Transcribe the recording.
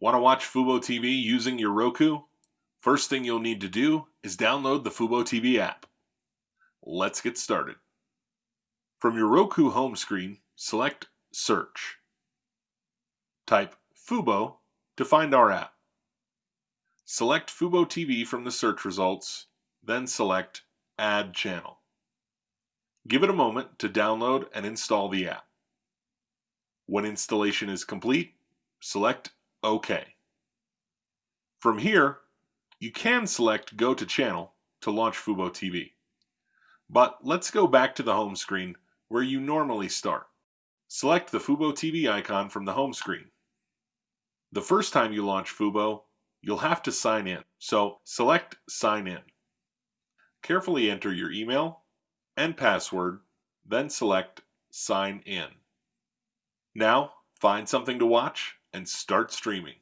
Want to watch Fubo TV using your Roku? First thing you'll need to do is download the Fubo TV app. Let's get started. From your Roku home screen, select Search. Type Fubo to find our app. Select Fubo TV from the search results, then select Add Channel. Give it a moment to download and install the app. When installation is complete, select OK. From here, you can select Go to Channel to launch Fubo TV. But let's go back to the home screen where you normally start. Select the Fubo TV icon from the home screen. The first time you launch Fubo, you'll have to sign in, so select Sign In. Carefully enter your email and password, then select Sign In. Now, find something to watch and start streaming.